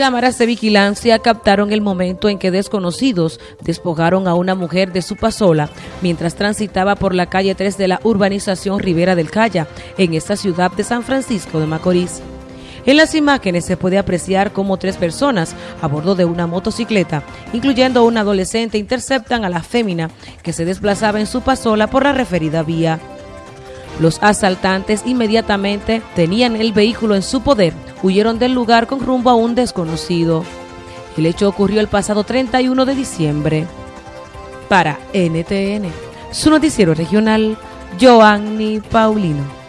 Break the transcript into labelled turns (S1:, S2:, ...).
S1: Cámaras de vigilancia captaron el momento en que desconocidos despojaron a una mujer de su pasola mientras transitaba por la calle 3 de la urbanización Rivera del Calla, en esta ciudad de San Francisco de Macorís. En las imágenes se puede apreciar cómo tres personas a bordo de una motocicleta, incluyendo un adolescente, interceptan a la fémina que se desplazaba en su pasola por la referida vía. Los asaltantes inmediatamente tenían el vehículo en su poder, huyeron del lugar con rumbo a un desconocido. El hecho ocurrió el pasado 31 de diciembre. Para NTN, su noticiero regional, Joanny Paulino.